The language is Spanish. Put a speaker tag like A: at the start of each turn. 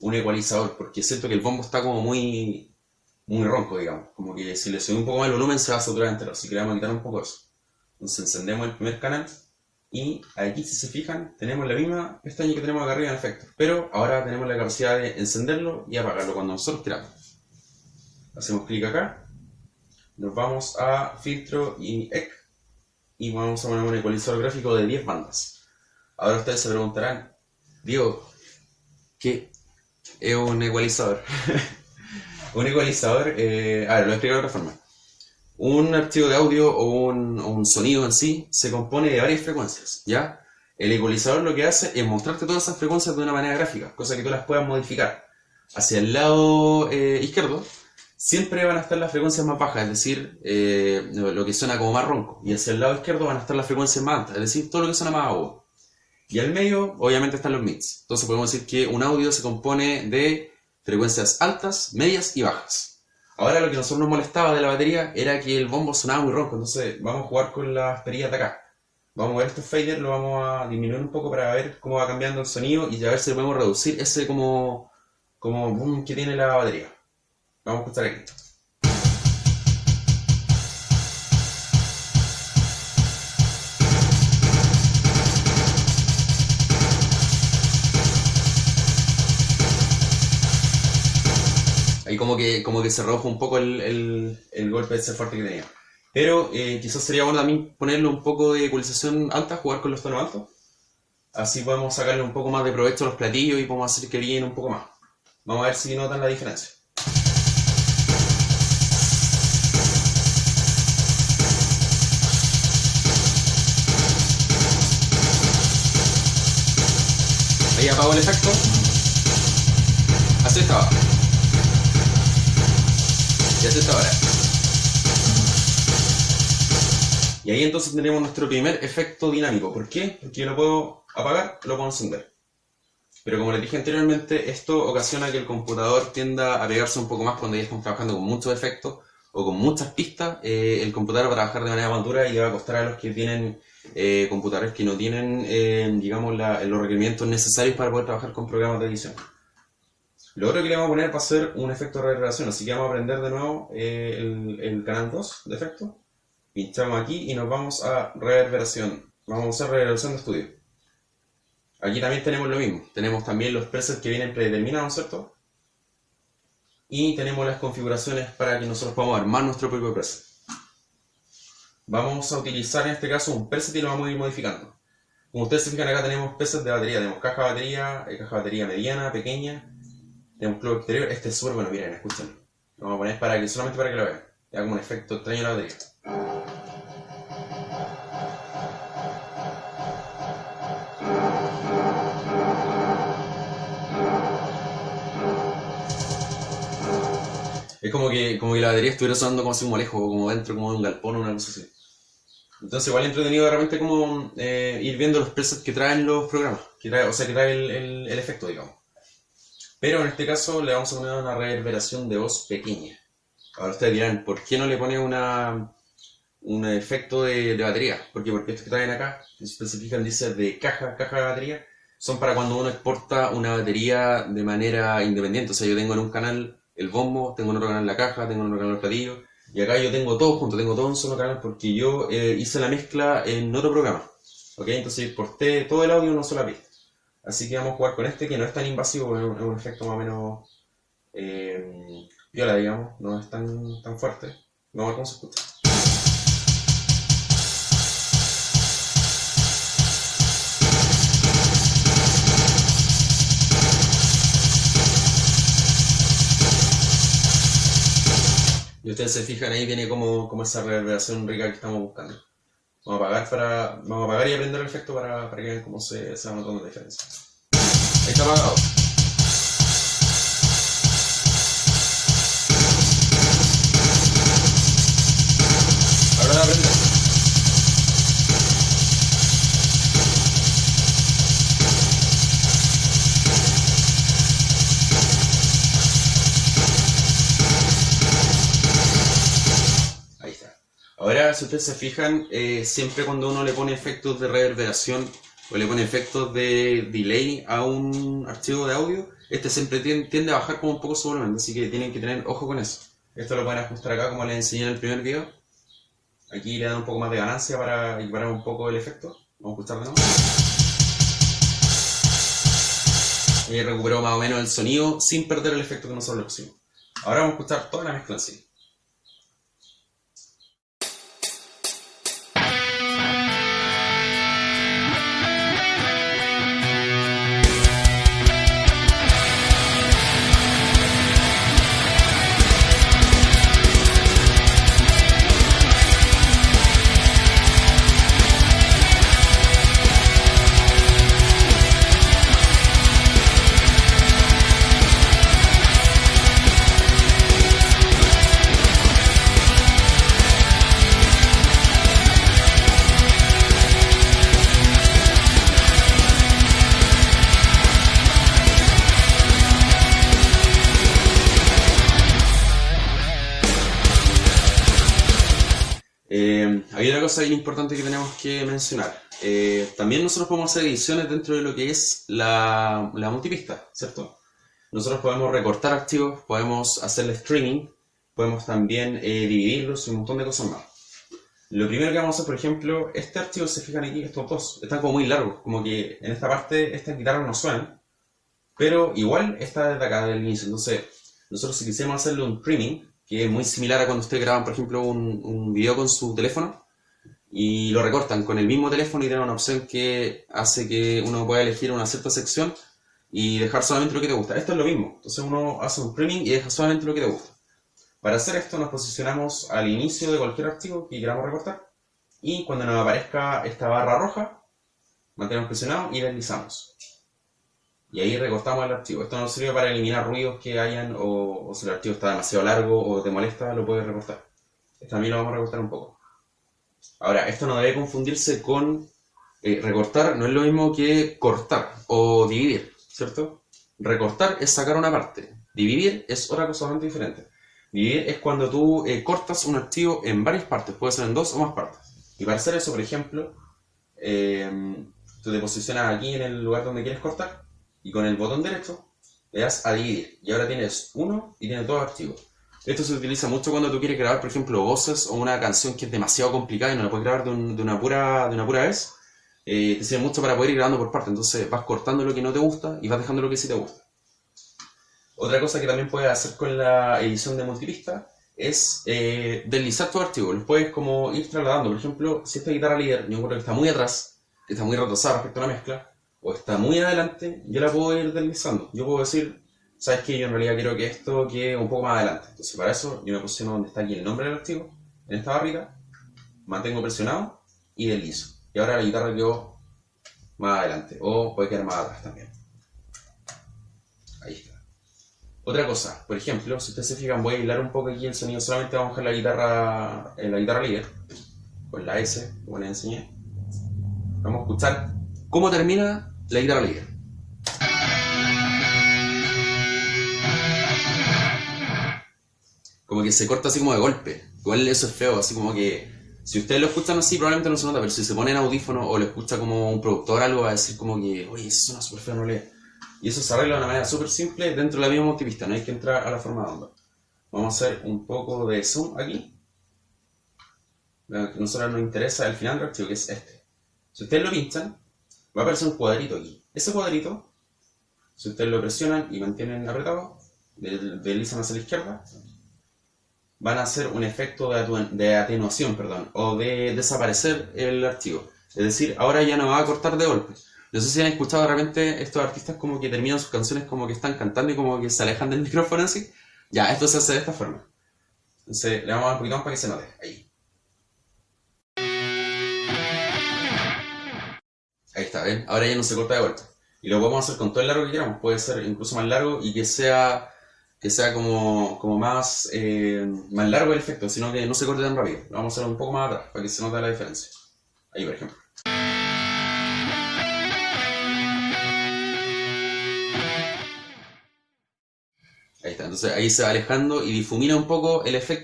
A: un ecualizador, porque siento que el bombo está como muy, muy ronco, digamos. Como que si le subimos un poco más el volumen se va a saturar entero, así que le a quitar un poco eso. Entonces encendemos el primer canal y aquí si se fijan tenemos la misma pestaña que tenemos acá arriba en efecto, pero ahora tenemos la capacidad de encenderlo y apagarlo cuando nosotros queramos. Hacemos clic acá, nos vamos a filtro y EC y vamos a poner un ecualizador gráfico de 10 bandas. Ahora ustedes se preguntarán, Diego, ¿qué es un ecualizador? un ecualizador, eh, a ver, lo explico de otra forma. Un archivo de audio o un, sonido en sí se compone de varias frecuencias, ¿ya? El ecualizador lo que hace es mostrarte todas esas frecuencias de una manera gráfica, cosa que tú las puedas modificar. Hacia el lado eh, izquierdo siempre van a estar las frecuencias más bajas, es decir, eh, lo que suena como más ronco. Y hacia el lado izquierdo van a estar las frecuencias más altas, es decir, todo lo que suena más agudo. Y al medio, obviamente, están los mids. Entonces podemos decir que un audio se compone de frecuencias altas, medias y bajas. Ahora lo que nosotros nos molestaba de la batería era que el bombo sonaba muy ronco, entonces vamos a jugar con las perillas de acá. Vamos a ver estos faders, lo vamos a disminuir un poco para ver cómo va cambiando el sonido y a ver si podemos reducir ese como, como boom que tiene la batería. Vamos a escuchar aquí. Ahí como que, como que se redujo un poco el, el, golpe de ese fuerte que tenía. Pero eh, quizás sería bueno también ponerle un poco de ecualización alta, jugar con los tonos altos. Así podemos sacarle un poco más de provecho a los platillos y podemos hacer que brillen un poco más. Vamos a ver si notan la diferencia. Ahí apago el efecto. Así estaba. Y así está ahora. Y ahí entonces tenemos nuestro primer efecto dinámico. ¿Por qué? Porque yo lo puedo apagar, lo puedo encender. Pero como les dije anteriormente, esto ocasiona que el computador tienda a pegarse un poco más cuando ya estamos trabajando con muchos efectos o con muchas pistas. Eh, el computador va a trabajar de manera más dura y va a costar a los que tienen eh, computadores que no tienen, eh, digamos, los requerimientos necesarios para poder trabajar con programas de edición. Lo otro que le vamos a poner va a ser un efecto de reverberación, así que vamos a prender de nuevo eh, el, canal 2 de efecto. Pinchamos aquí y nos vamos a reverberación. Vamos a usar reverberación de estudio. Aquí también tenemos lo mismo. Tenemos también los presets que vienen predeterminados, ¿cierto? Y tenemos las configuraciones para que nosotros podamos armar nuestro propio preset. Vamos a utilizar en este caso un preset y lo vamos a ir modificando. Como ustedes se fijan acá tenemos presets de batería. Tenemos caja de batería, eh, caja de batería mediana, pequeña de un club exterior. Este es súper bueno, miren, escuchen. Lo vamos a poner para que, solamente para que lo vean. Le como un efecto extraño a la batería. Es como que, como que la batería estuviera sonando como así un molejo, como dentro como de un galpón o una cosa así. Entonces igual entretenido de repente como eh, ir viendo los presets que traen los programas, o sea que trae el efecto, digamos. Pero en este caso le vamos a poner una reverberación de voz pequeña. Ahora ustedes dirán, ¿por qué no le pone una, un efecto de, batería? ¿Por qué? Porque estos que traen acá, que se especifican, dice de caja, caja de batería, son para cuando uno exporta una batería de manera independiente. O sea, yo tengo en un canal el bombo, tengo en otro canal la caja, tengo en otro canal el platillo, y acá yo tengo todo junto, tengo todo en un solo canal porque yo eh, hice la mezcla en otro programa. ¿Ok? Entonces exporté todo el audio en una sola pista. Así que vamos a jugar con este que no es tan invasivo, es un, efecto más o menos eh, viola, digamos, no es tan, tan fuerte. Vamos a ver cómo se escucha. Y ustedes se fijan ahí viene como, como esa reverberación rica que estamos buscando. Vamos a apagar para. Vamos a apagar y aprender el efecto para, para que vean cómo se, se va notando la diferencia. Ahí está apagado. Ustedes se fijan, eh, siempre cuando uno le pone efectos de reverberación o le pone efectos de delay a un archivo de audio, este siempre tiende a bajar como un poco su volumen, así que tienen que tener ojo con eso. Esto lo pueden ajustar acá como les enseñé en el primer video. Aquí le dan un poco más de ganancia para equiparar un poco el efecto. Vamos a escuchar de nuevo. Y recuperó más o menos el sonido sin perder el efecto que nosotros le pusimos. Ahora vamos a escuchar toda la mezcla en sí. Cosa importante que tenemos que mencionar. Eh, también nosotros podemos hacer ediciones dentro de lo que es la, la multipista, ¿cierto? Nosotros podemos recortar archivos, podemos hacerle streaming, podemos también eh, dividirlos y un montón de cosas más. Lo primero que vamos a hacer, por ejemplo, este archivo, se fijan aquí, estos dos, están como muy largos, como que en esta parte estas guitarras no suenan, pero igual está desde acá, del inicio. Entonces, nosotros si quisiéramos hacerle un trimming, que es muy similar a cuando ustedes graban, por ejemplo, un video con su teléfono y lo recortan con el mismo teléfono y tienen una opción que hace que uno pueda elegir una cierta sección y dejar solamente lo que te gusta. Esto es lo mismo. Entonces uno hace un trimming y deja solamente lo que te gusta. Para hacer esto nos posicionamos al inicio de cualquier archivo que queramos recortar y cuando nos aparezca esta barra roja, mantenemos presionado y deslizamos y ahí recortamos el archivo. Esto nos sirve para eliminar ruidos que hayan o, si el archivo está demasiado largo o te molesta, lo puedes recortar. También lo vamos a recortar un poco. Ahora, esto no debe confundirse con eh, recortar, no es lo mismo que cortar o dividir, ¿cierto? Recortar es sacar una parte, dividir es otra cosa bastante diferente. Dividir es cuando tú eh, cortas un archivo en varias partes, puede ser en dos o más partes. Y para hacer eso, por ejemplo, eh, tú te posicionas aquí en el lugar donde quieres cortar y con el botón derecho le das a dividir y ahora tienes uno y tienes dos archivos. Esto se utiliza mucho cuando tú quieres grabar, por ejemplo, voces o una canción que es demasiado complicada y no la puedes grabar de, una, pura, de una pura vez. Eh, te sirve mucho para poder ir grabando por partes. Entonces vas cortando lo que no te gusta y vas dejando lo que sí te gusta. Otra cosa que también puedes hacer con la edición de multipista es eh, deslizar tu archivo. Los puedes como ir trasladando. Por ejemplo, si esta guitarra líder yo encuentro que está muy atrás, que está muy retrasada respecto a la mezcla, o está muy adelante, yo la puedo ir deslizando. Yo puedo decir, ¿sabes qué? Yo en realidad quiero que esto quede un poco más adelante. Entonces para eso yo me posiciono donde está aquí el nombre del archivo, en esta barrita, mantengo presionado y deslizo. Y ahora la guitarra quedó más adelante, o puede quedar más atrás también. Ahí está. Otra cosa, por ejemplo, si ustedes se fijan, voy a aislar un poco aquí el sonido, solamente vamos a la guitarra, en la guitarra líder, con la S, como les enseñé. Vamos a escuchar cómo termina la guitarra líder. Como que se corta así como de golpe. Igual eso es feo, así como que si ustedes lo escuchan así probablemente no se nota, pero si se ponen audífono o lo escucha como un productor algo va a decir como que, oye, eso suena súper feo, no le... Y eso se arregla de una manera súper simple dentro de la misma multipista, no hay que entrar a la forma de onda. Vamos a hacer un poco de zoom aquí. que a nosotros nos interesa el final del archivo, que es este. Si ustedes lo pinchan, va a aparecer un cuadrito aquí. Ese cuadrito, si ustedes lo presionan y mantienen apretado, deslizan hacia la izquierda, van a hacer un efecto de, atenuación, perdón, o de desaparecer el archivo. Es decir, ahora ya no va a cortar de golpe. No sé si han escuchado de repente estos artistas como que terminan sus canciones como que están cantando y como que se alejan del micrófono así. Ya, esto se hace de esta forma. Entonces le vamos a dar un poquito para que se note. Ahí. Ahí está, ¿ven? Ahora ya no se corta de vuelta. Y lo podemos hacer con todo el largo que queramos. Puede ser incluso más largo y que sea, que sea como, como más, eh, más largo el efecto, sino que no se corte tan rápido. Lo vamos a hacer un poco más atrás para que se note la diferencia. Ahí, por ejemplo. Ahí está, entonces ahí se va alejando y difumina un poco el efecto.